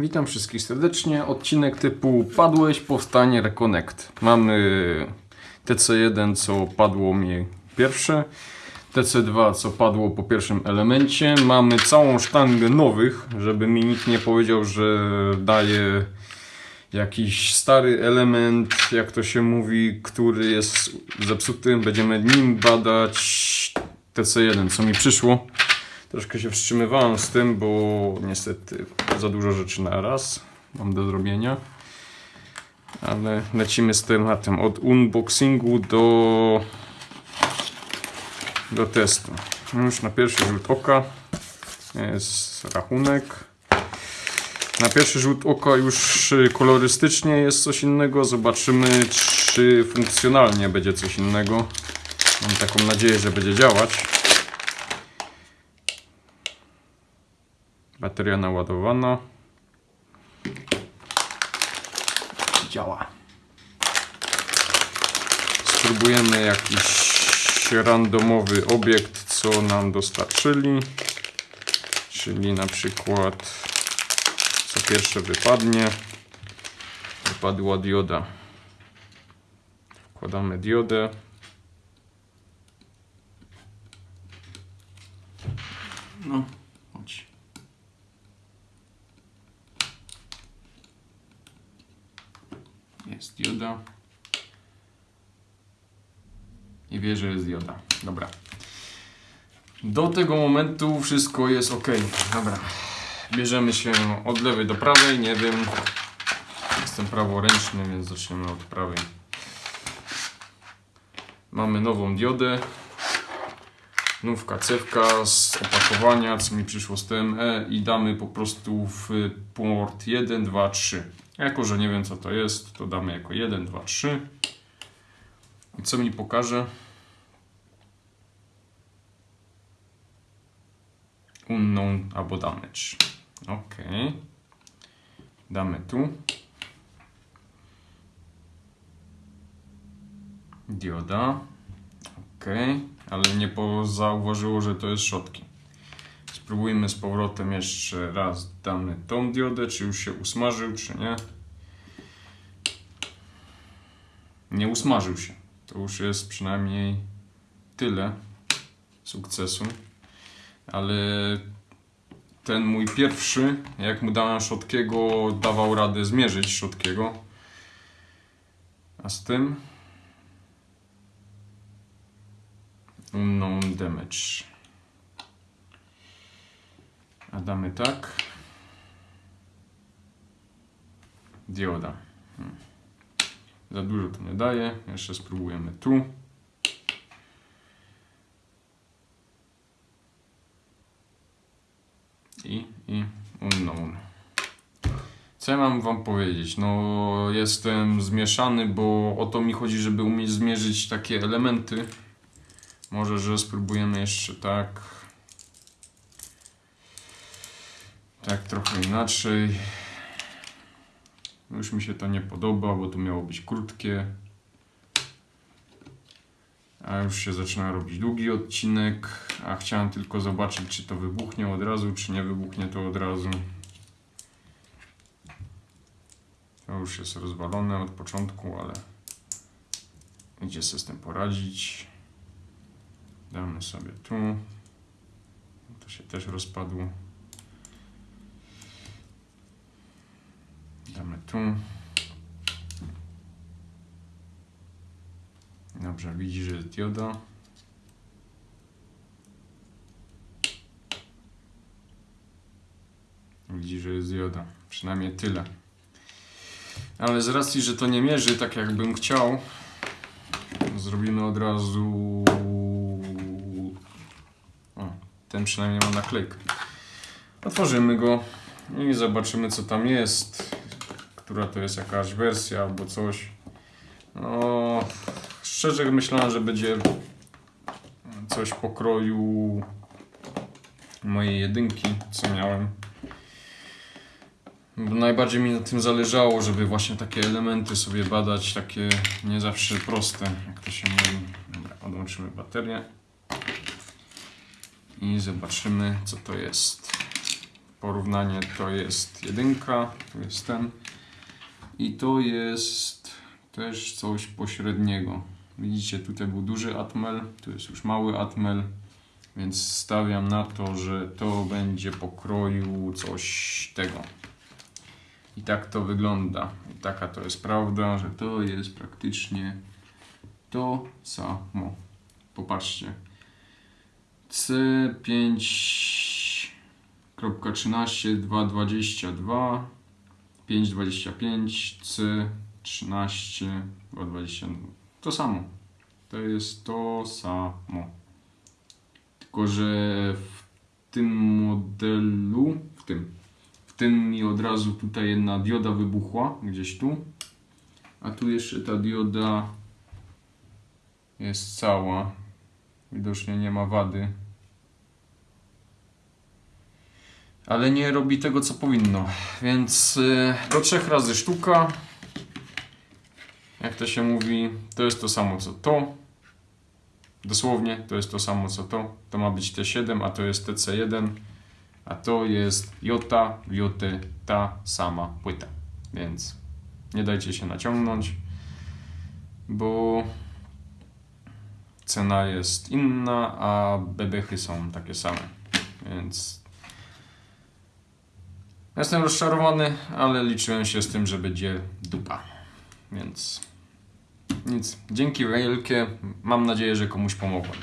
Witam wszystkich serdecznie. Odcinek typu Padłeś, powstanie, reconnect. Mamy TC1, co padło mi pierwsze. TC2, co padło po pierwszym elemencie. Mamy całą sztangę nowych, żeby mi nikt nie powiedział, że daje jakiś stary element, jak to się mówi, który jest zepsuty. Będziemy nim badać TC1, co mi przyszło. Troszkę się wstrzymywałem z tym, bo niestety za dużo rzeczy na raz mam do zrobienia. Ale lecimy z tematem od unboxingu do, do testu. Już na pierwszy rzut oka jest rachunek. Na pierwszy rzut oka już kolorystycznie jest coś innego. Zobaczymy, czy funkcjonalnie będzie coś innego. Mam taką nadzieję, że będzie działać. Bateria naładowana. Działa. Spróbujemy jakiś randomowy obiekt, co nam dostarczyli. Czyli na przykład co pierwsze wypadnie. Wypadła dioda. Wkładamy diodę. No, chodź. Jest dioda. I wie, że jest dioda. Dobra. Do tego momentu wszystko jest ok. Dobra. Bierzemy się od lewej do prawej. Nie wiem. Jestem praworęczny, więc zaczniemy od prawej. Mamy nową diodę. Nówka cewka z opakowania, co mi przyszło z TME i damy po prostu w port 1, 2, 3. Jako, że nie wiem co to jest, to damy jako 1, 2, 3. I co mi pokaże? Unknown albo damage. Ok. Damy tu. Dioda. Ok. Ale nie zauważyło, że to jest szotki. Spróbujmy z powrotem jeszcze raz. Damy tą diodę, czy już się usmażył, czy nie. Nie usmażył się. To już jest przynajmniej tyle sukcesu. Ale ten mój pierwszy, jak mu dałem Szotkiego, dawał radę zmierzyć Szotkiego. A z tym unknown damage. A damy tak. Dioda. Hmm. Za dużo to nie daje. Jeszcze spróbujemy tu. i, i unknown. Co ja mam wam powiedzieć? No jestem zmieszany, bo o to mi chodzi, żeby umieć zmierzyć takie elementy. Może, że spróbujemy jeszcze tak. Tak trochę inaczej. Już mi się to nie podoba, bo to miało być krótkie. A już się zaczyna robić długi odcinek, a chciałem tylko zobaczyć, czy to wybuchnie od razu, czy nie wybuchnie to od razu. To już jest rozwalone od początku, ale idzie sobie z tym poradzić. Damy sobie tu. To się też rozpadło. Damy tu. Dobrze, widzi, że jest dioda. Widzi, że jest dioda. Przynajmniej tyle. Ale z racji, że to nie mierzy tak jakbym chciał, zrobimy od razu... O, ten przynajmniej ma naklejkę. Otworzymy go i zobaczymy co tam jest. Która to jest jakaś wersja albo coś. No, szczerze myślałem, że będzie coś pokroju mojej jedynki, co miałem. Najbardziej mi na tym zależało, żeby właśnie takie elementy sobie badać, takie nie zawsze proste, jak to się mówi. Dobra, odłączymy baterię i zobaczymy, co to jest. porównanie to jest jedynka, tu jest ten i to jest też coś pośredniego. Widzicie, tutaj był duży atmel, tu jest już mały atmel, więc stawiam na to, że to będzie pokroju coś tego. I tak to wygląda. I taka to jest prawda, że to jest praktycznie to samo. Popatrzcie. C5.13, 2.22, 5.25, C13, 2.22. To samo. To jest to samo. Tylko, że w tym modelu, w tym, w tym mi od razu tutaj jedna dioda wybuchła, gdzieś tu. A tu jeszcze ta dioda jest cała. Widocznie nie ma wady. Ale nie robi tego, co powinno. Więc y, do trzech razy sztuka. Jak to się mówi, to jest to samo co to. Dosłownie to jest to samo co to. To ma być T7, a to jest TC1. A to jest Jota, Joty, ta sama płyta. Więc nie dajcie się naciągnąć, bo cena jest inna, a bebechy są takie same. Więc jestem rozczarowany, ale liczyłem się z tym, że będzie dupa. Więc nic. Dzięki wielkie. Mam nadzieję, że komuś pomogłem.